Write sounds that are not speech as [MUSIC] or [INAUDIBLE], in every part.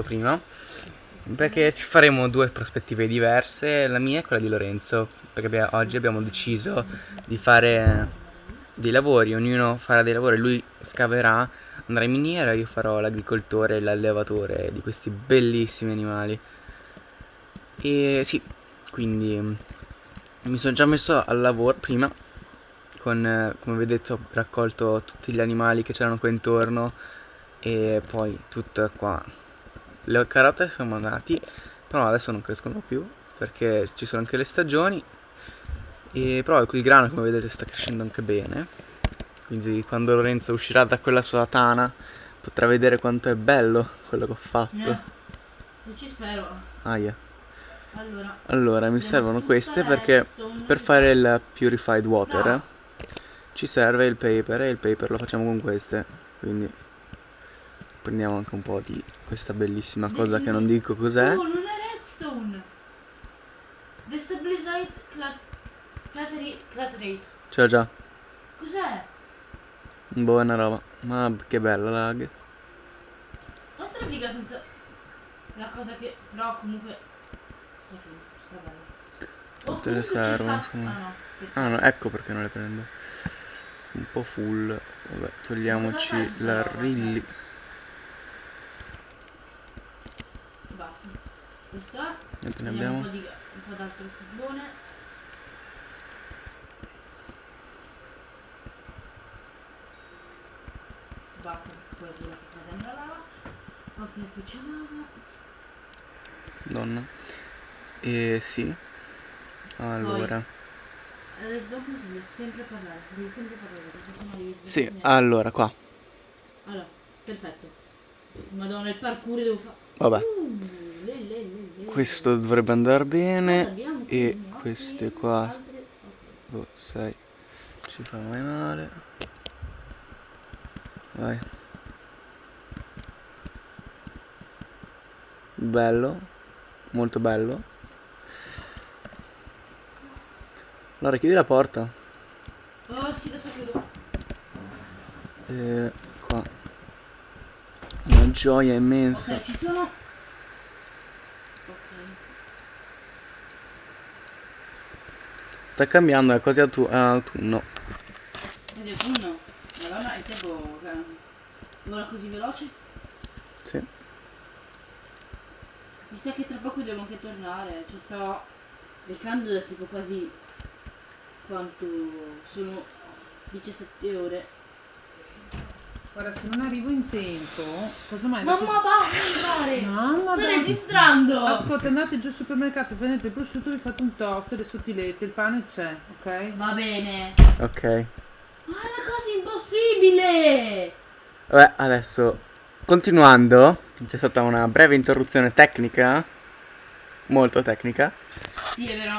dirlo prima. Perché ci faremo due prospettive diverse, la mia e quella di Lorenzo. Perché abbiamo, oggi abbiamo deciso di fare dei lavori, ognuno farà dei lavori, lui scaverà, andrà in miniera, io farò l'agricoltore e l'allevatore di questi bellissimi animali. E sì, quindi mi sono già messo al lavoro prima con, come vedete ho raccolto tutti gli animali che c'erano qua intorno e poi tutta qua le carote sono andati però adesso non crescono più perché ci sono anche le stagioni e però il grano come vedete sta crescendo anche bene quindi quando Lorenzo uscirà da quella sua tana potrà vedere quanto è bello quello che ho fatto Eh, ci spero. Aia. Allora, Allora mi servono queste perché per fare il purified water No. ci serve il paper e il paper lo facciamo con queste quindi prendiamo anche un po' di questa bellissima cosa che non dico cos'è Oh, non è redstone. Clateri- claterate. c'ho già Cos'è? buona roba ma che bella lag Ma sta figa senza la cosa che però comunque sta figa, sta bella. Oh, Tutte le comunque ci servono, fa- insomma. Ah no, ah no ecco perché non le prendo sono un po' full vabbè togliamoci Cosa fai? l'arrilli Basta. Questo è. Quante ne abbiamo? un po' di un po' d'altro carbone. Basta, poi quello che fa dentro la lava. Ok, qui c'è lava. donna e sì allora Eh, dopo si deve sempre parlare, devi sempre parlare, perché sennò devi sì niente. allora qua Allora, perfetto. Madonna, il parkour devo fare. vabbè Uh. Questo dovrebbe andare bene e queste qua. boh, sei ci fa mai male. Vai. Bello molto bello. Allora chiudi la porta. Oh sì, adesso chiudo. e qua. Una gioia immensa. Ok, ci sono. Ok. Sta cambiando è quasi autu- autunno Vedi, uno. Madonna, è tempo. Vola così veloce? sì Mi sa che tra poco devo anche tornare. Ci sto leccando da tipo quasi. Quanto? Sono 17 ore. Guarda, se non arrivo in tempo, cosa mai? Mamma va, andare! Mamma Stai dai. registrando! Ascolta, andate giù al supermercato, prendete il prosciutto, vi fate un toast, le sottilette, il pane c'è, ok? Va bene. ok Ma è una cosa impossibile! Vabbè, adesso continuando, c'è stata una breve interruzione tecnica, molto tecnica. Sì, è vero,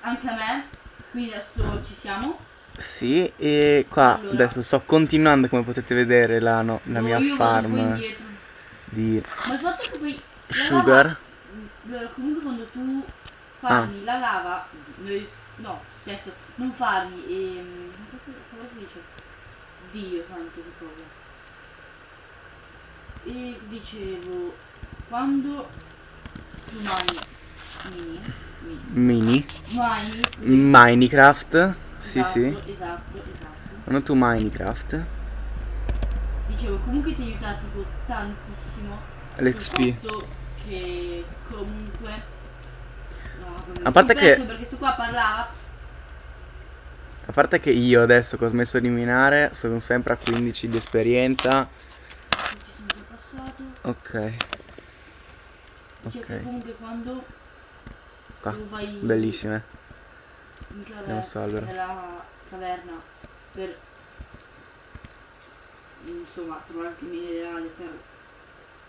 anche a me. Quindi adesso ci siamo. Sì, e qua Allora. adesso sto continuando, come potete vedere, la, no- la No, mia farm di Ma il fatto che poi. sugar. lava- eh, comunque quando tu farmi la lava. no, certo, non farmi. ehm, come si- come si dice? Dio santo che cosa. E dicevo, quando tu mini, mini, Mini Minecraft. Sì, esatto, sì. Esatto, esatto. Quando tu Minecraft. Dicevo, comunque ti aiuta tipo tantissimo. L'XP. Che comunque. No, A parte che- Perché sto qua parlava. A parte che io adesso che ho smesso di minare sono sempre a 15 di esperienza. Ok, ok. comunque quando Qua. vai Bellissime. Andiamo sto albero. nella caverna per insomma trovare anche minerali per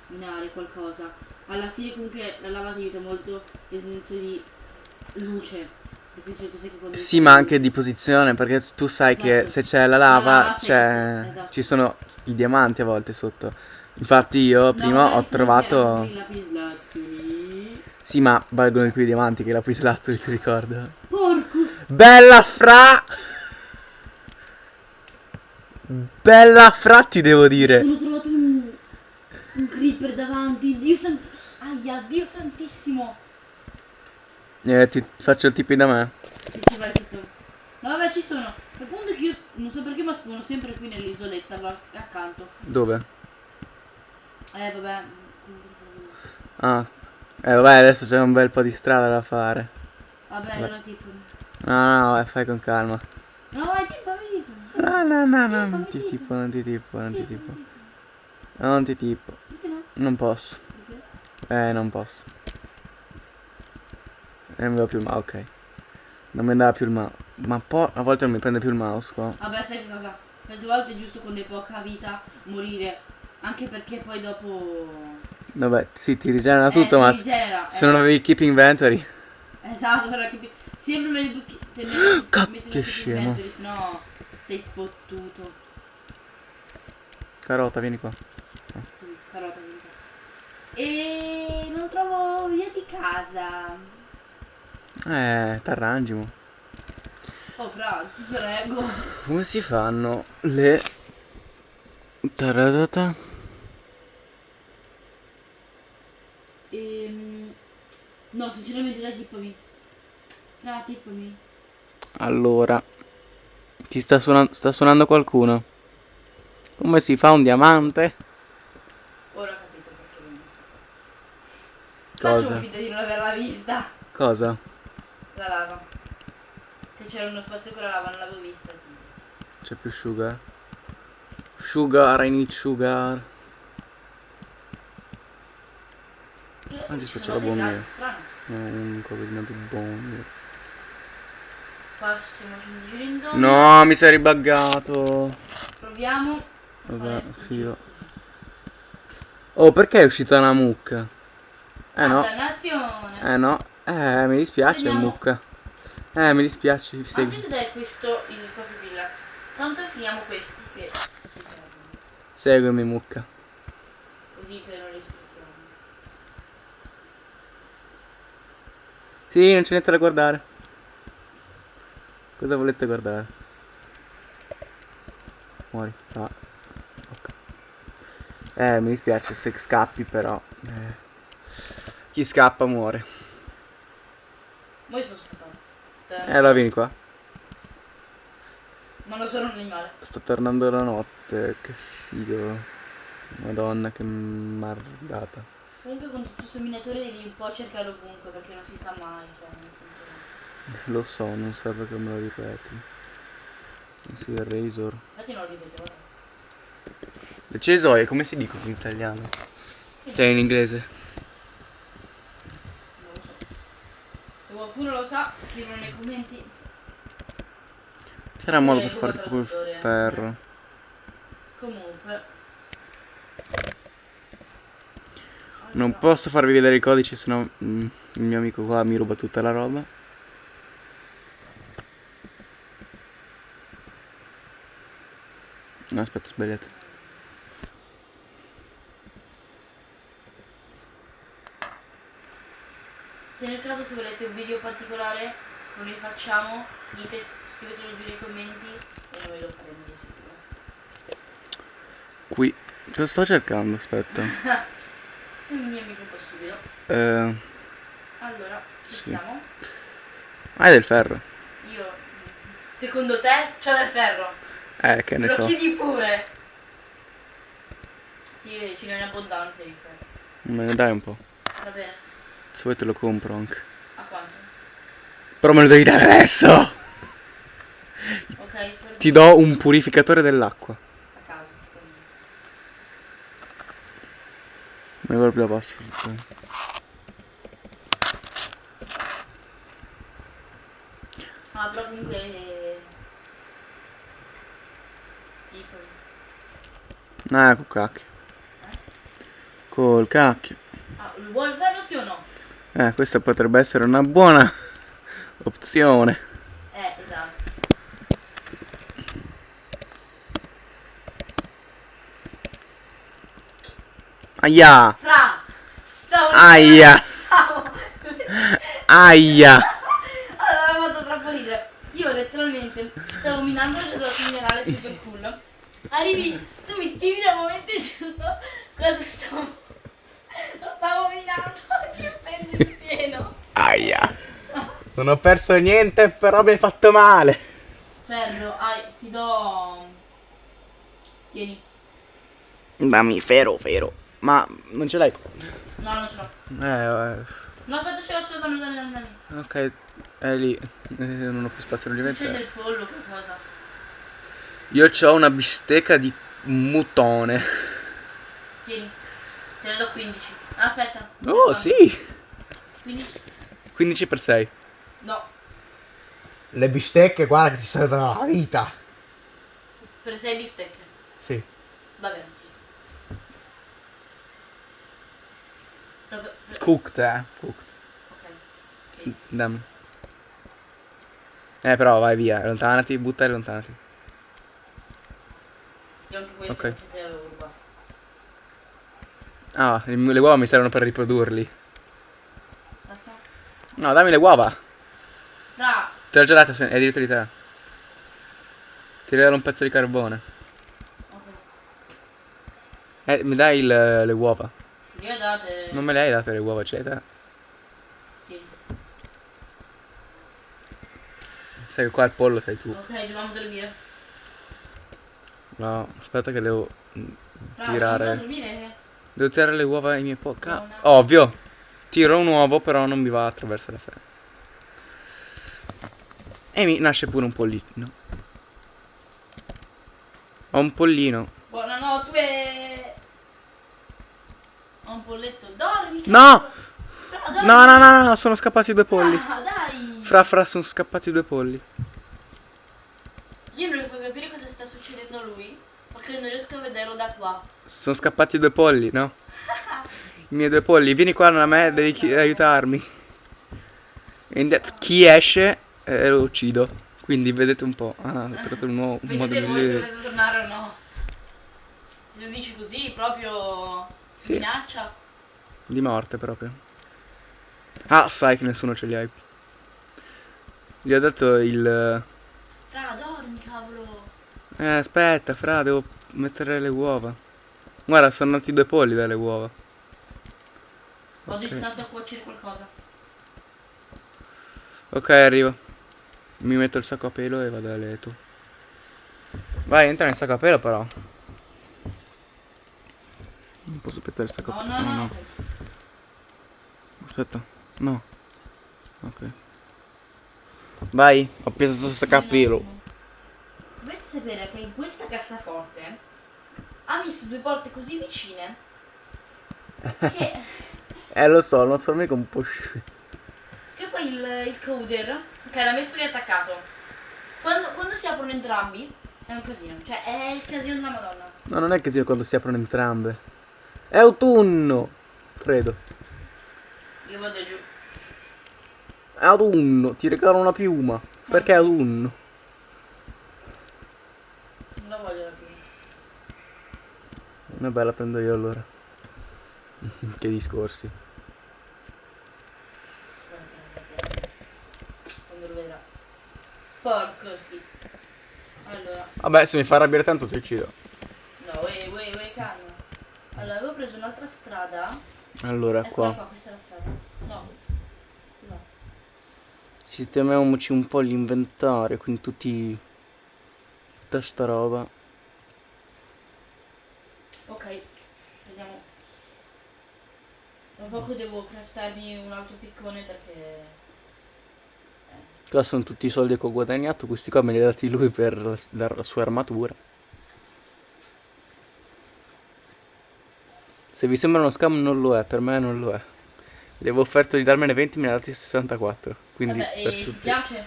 minare qualcosa. Alla fine comunque la lava ti aiuta molto nel senso di luce. Che Sì, ma anche di posizione, perché tu sai che Esatto. se c'è la La lava, c'è, esatto. ci sono i diamanti a volte sotto. Infatti io No, prima ho trovato... Sì, ma valgono di più i diamanti che la lapislazzuli, [LAUGHS] ti ricordo? Bella fra! Bella fra ti devo dire. Sono trovato un, un creeper davanti. Dio santo. Aia, Dio santissimo. Eh, ti faccio il tipi da me. Sì, sì, vai tutto. No, vabbè, ci sono. Il punto è che io non so perché, ma spawno sempre qui nell'isoletta, accanto. Dove? Eh, vabbè. Ah. Eh vabbè, adesso c'è un bel po' di strada da fare. Vabbè, allora tipo. No, no, eh, fai con calma. No, vai, tipo, tipo. No, no, no, no, non ti tipo, non ti tipo, non ti tipo. Non ti tipo. No? Non posso. Eh, non posso. Eh, non mi va più il mouse, ok. Non mi andava più il mouse. Ma poi a volte non mi prende più il mouse qua. Vabbè, sai cosa? Tante volte è giusto quando hai poca vita morire. Anche perché poi dopo. Vabbè, sì, ti rigenera Eh, tutto, ti ma rigenera, se eh. non avevi keep inventory. Esatto, sarà che. Sempre meglio che mettere che scemo. inventory, sennò sei fottuto. Carota, vieni qua. Così, carota vinta. E non trovo via di casa. Eh, t'arrangi, mo. Oh, fra, ti prego. Come si fanno le... Taradata. Ehm. No, sinceramente dai, tippami. Fra, tippami. Allora, ti sta, suona- sta suonando qualcuno? Come si fa un diamante? Ora ho capito perché mi. Faccio Cosa? un finta di non averla vista. Cosa? La lava. Che c'era uno spazio con la lava, non l'avevo vista. C'è più sugar? Sugar, I need sugar. Ah, giusto, Ci c'è sono la bomba. un cosino di in domo. No, mi sei ribaggato. Proviamo. Vabbè, filo. Oh, perché è uscita una mucca? Eh Ah, no, eh no. Eh, mi dispiace Vediamo. mucca. Eh, mi dispiace, Ma segui. cos'è questo il proprio villax? Tanto finiamo questi che. Seguimi mucca. Così che non li. Sì, non c'è niente da guardare. Cosa volete guardare? Muori. Ah. Ok. Eh, mi dispiace se scappi però. Eh. Chi scappa muore. Ma io sono scappato. Eh, allora vieni qua. Ma non sono un animale. Sta tornando la notte. Che figo. Madonna, che mardata. Comunque con tutto questo minatore devi un po' cercare ovunque perché non si sa mai. Cioè. Lo so, non serve che me lo ripeti. Sì, il Razor. Infatti non lo ripeto, guarda. Le cesoie, come si dicono in italiano? Cioè in inglese. Non lo so. Se qualcuno lo sa, scrivono nei commenti. C'era modo Eh, per fare tipo il Traduttore. ferro. Comunque. Non posso farvi vedere i codici, sennò mm, il mio amico qua mi ruba tutta la roba. No, aspetta, ho sbagliato. Se nel caso se volete un video particolare che noi facciamo, dite, scrivetelo giù nei commenti e noi lo faremo di sicuro. Qui. Cosa sto cercando? Aspetta. È [LAUGHS] un mio amico un po' stupido. Eh, Allora, ci Sì. siamo. ah, è del ferro. Io, secondo te, c'ho del ferro. Eh, che ne Lo so. chiedi pure. Sì, ce n'è in abbondanza di. Me ne dai un po'. Va bene. Se vuoi te lo compro anche. A quanto? Però me lo devi dare adesso! Ok, per Ti do un purificatore dell'acqua. a caso. Non ricordo più la password. Ah, però comunque... eh, Tipo... Ah, col cacchio. Col cacchio. Ah, lo vuoi ferro sì o no? Eh, questa potrebbe essere una buona [LAUGHS] opzione. Eh, esatto. Aia! Fra! Stavo... Aia! [LAUGHS] Stavo... Aia! Allora, ho fatto troppo ridere. Io letteralmente stavo minando il tesoro minerale super [LAUGHS] cool. Arrivi, tu mi tiri al momento giusto quando stavo... Lo stavo minando [LAUGHS] Prendi il pieno. Aia. Non ho perso niente, però mi hai fatto male. Ferro, ai, ti do... Tieni. Dammi, fero, fero. Ma non ce l'hai? No, non ce l'ho. Eh, No, aspetta, ce l'ho, ce l'ho, dammi, dammi, dammi. dammi. eh, ok, è lì. Eh, non ho più spazio Non c'è nell'inventario. del pollo, qualcosa. Io ho una bistecca di mutone. Tieni. Te ne do 15. Aspetta. Oh, No, sì. 15? 15 per 6. No. Le bistecche, guarda che ti salvano la vita. Per 6 bistecche. Sì. Va bene. Cooked, eh. Cooked. Ok. ok. Dammi. Eh, però vai via. Allontanati, butta e allontanati. Io anche questo Ok. perché te l'avevo rubato. Ah, le uova mi servono per riprodurli. Basta? No, dammi le uova. Ra! Te l'ho già data, è diritto di te. Ti regalo un pezzo di carbone. Ok. Eh, mi dai il- le uova? Io date. Non me le hai date le uova, ce le hai te? Tieni. Sai che qua il pollo sei tu. Ok, dobbiamo dormire. No, aspetta che devo mm, Ra, tirare. dormire? Devo tirare le uova ai miei po'. ca- No, no. Ovvio. Tiro un uovo, però non mi va attraverso la fede. E mi nasce pure un pollino. Ho un pollino. Buonanotte! Ho un polletto. Dormi! No! Ra, dormi! No, no, no, no, sono scappati due polli. Ah, dai! Fra fra sono scappati due polli. Io non riesco a capire cosa sta succedendo a Perché non riesco a vederlo da qua. Sono scappati due polli, no? [LAUGHS] I miei due polli, vieni qua da me, devi aiutarmi. Chi esce eh, lo uccido. Quindi vedete un po'. Ah, ho trovato un nuovo un modo Vedete voi se migliore. volete tornare o no? Lo dici così, proprio Sì. minaccia. Di morte proprio. Ah, sai che nessuno ce li hai. Gli ho dato il. Eh, aspetta, fra, devo mettere le uova. Guarda, sono nati due polli dalle uova. Vado Ok. intanto a cuocere qualcosa. Ok, arrivo. Mi metto il sacco a pelo e vado a letto. Vai, entra nel sacco a pelo però. Non posso pezzare il sacco No, a no, pelo. no. no. Aspetta. No. Ok. Vai, ho piesato il sacco a pelo. Sapere che in questa cassaforte ha messo due porte così vicine che, [LAUGHS] Eh, lo so, non sono mica un po' sci- che poi il, il coder, che l'ha messo lì attaccato, quando, quando si aprono entrambi è un casino. Cioè è il casino della madonna. No, non è che sia quando si aprono entrambe. È autunno. Credo. Io vado giù. È autunno. Ti regalo una piuma. Perché è autunno? Non la voglio la prima. Una bella prendo io allora. [LAUGHS] che discorsi. Quando lo vedrà. Porco. Allora, Vabbè, se mi fa arrabbiare tanto ti uccido. no, wey, wey, wey, calma. Allora, avevo preso un'altra strada. Allora, Eccola qua. qua, questa è la strada. No. No. Sistemiamoci un po' l'inventario, quindi tutti... Tutta sta roba. Ok, vediamo. Tra poco devo craftarmi un altro piccone perché... Qua sono tutti i soldi che ho guadagnato, questi qua me li ha dati lui per la, la sua armatura. Se vi sembra uno scam non lo è, per me non lo è. Gli avevo offerto di darmene 20, me ne ha dati 64. Quindi Vabbè, per e ti tutti. piace?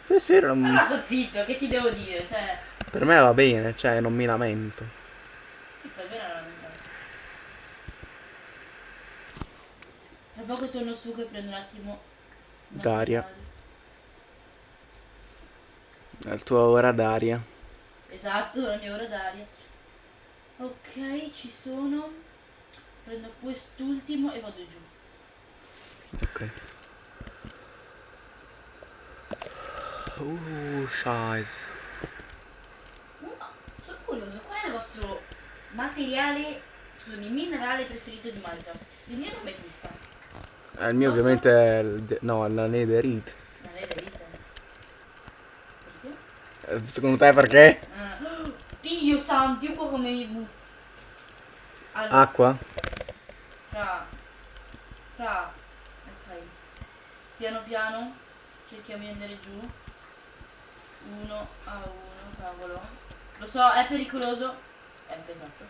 Sì, sì, non- Allora sto zitto, che ti devo dire? Cioè, per me va bene, cioè non mi lamento. bene la verità. Tra poco torno su che prendo un attimo... D'aria. il tuo ora d'aria. Esatto, la mia ora d'aria. Ok, ci sono. Prendo quest'ultimo e vado giù. Ok. Uh, scheiße. Uh, sono curioso, qual è il vostro materiale, scusami, minerale preferito di Minecraft? Il mio è l'ametista. Eh, il mio ovviamente è il... no, è la netherite. È. Perché? Eh, Secondo te perché? Eh, Dio santo, io qua come mi butto. Allora, Acqua? fra, fra, ok. Piano piano, cerchiamo di andare giù. Uno a uno, cavolo. Lo so, è pericoloso. Eh, esatto.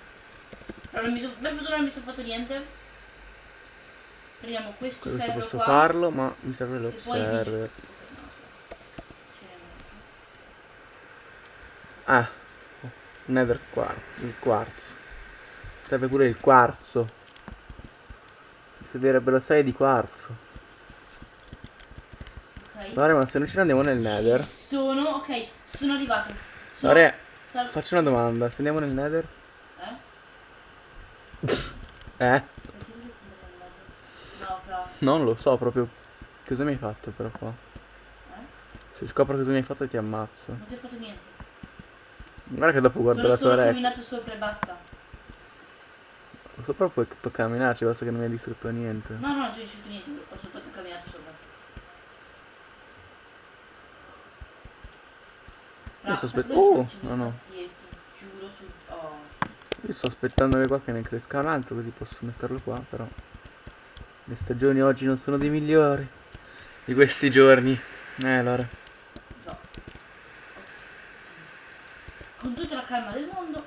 Però non mi so, per fortuna non mi sono fatto niente. Prendiamo questo Questo posso qua. farlo, ma mi serve poi l'observer. Ah, nether quartzo, il quarzo. Mi serve pure il quarzo. Mi servirebbe lo 6 di quarzo. Ok. Guarda, ma se noi ce ne andiamo nel nether. Sono, ok, sono arrivato. Sono, Guarda, faccio una domanda. Se andiamo nel nether? eh? Eh? Perché dovresti andare al lato? No, fra. Non lo so proprio. Cosa mi hai fatto però qua? Eh? Se scopro cosa mi hai fatto ti ammazzo. Non ti ho fatto niente. Guarda che dopo guardo Sono la tua rec. camminato sopra e basta. Sopra puoi, puoi camminarci, basta che non mi hai distrutto niente. No, no, non ti ho riuscito niente, ho soltanto camminato sopra. Io sto sai aspe- cosa mi Oh, no, no. Oh. Io sto aspettando qua che ne cresca un altro così posso metterlo qua, però. Le stagioni oggi non sono dei migliori. Di questi giorni. Eh allora. Con tutta la calma del mondo.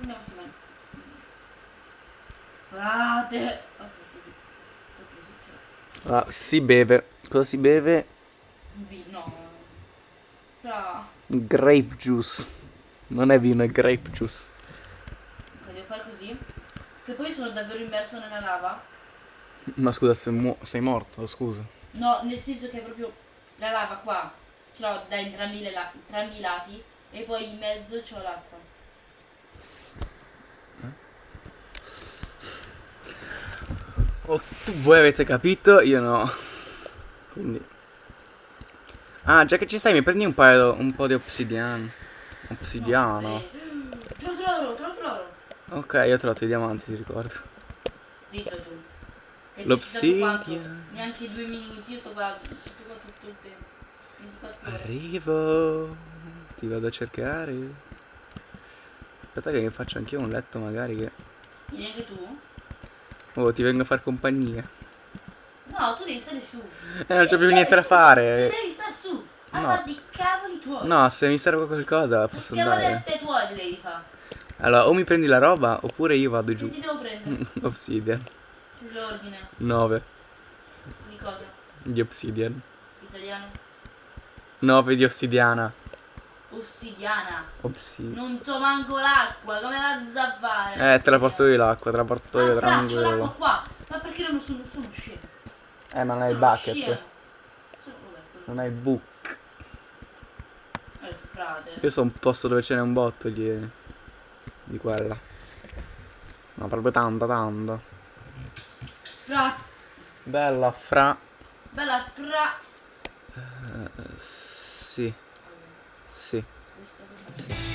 Andiamo se vai. Frate. Ah, si beve. Cosa si beve? un vi- no. Fra. Grape juice. Non è vino, è grape juice. Ok, devo fare così. Che poi sono davvero immerso nella lava. Ma scusa, sei, mu- sei morto, scusa. No, nel senso che proprio la lava qua. Ce l'ho da entrambi, le la- entrambi i lati. E poi in mezzo c'ho l'acqua. Oh, tu, voi avete capito, io no. Quindi. Ah, già che ci stai, mi prendi un paio, un po' di obsidiano. Obsidiano. [GASPS] No, Trovato l'oro, trovato l'oro. Ok, io ho trovato i diamanti, ti ricordo. Zitto tu. L'obsidian. ti? Neanche due minuti, io sto qua, tutto il tempo. 24 ore. Arrivo. Ti vado a cercare. Aspetta che faccio anch'io un letto magari che... Vieni anche tu? Oh, ti vengo a far compagnia. No, tu devi stare su. Eh, non c'ho più niente da fare. Devi stare su. A No. farti i cavoli tuoi. No, se mi serve qualcosa posso Che andare. cavolette tuoi ti devi fare. Allora, o mi prendi la roba oppure io vado Che giù. ti devo prendere? [LAUGHS] Obsidian. L'ordine. 9 Di cosa? di obsidian. Italiano? 9 di ossidiana. Ossidiana. Obsidian. Non c'ho manco l'acqua, come la zappare? Eh, te la porto io l'acqua, te la porto io Ah, l'acqua tranquillo. qua. Ma perché non sono, sono scemo? Eh, ma non hai il bucket. scemo. Non hai il book. Eh, frate. Io sono un posto dove ce n'è un botto di, di quella. No, proprio tanta, tanta. Fra. Bella fra. Bella fra. eh, sì. Sì. Questo.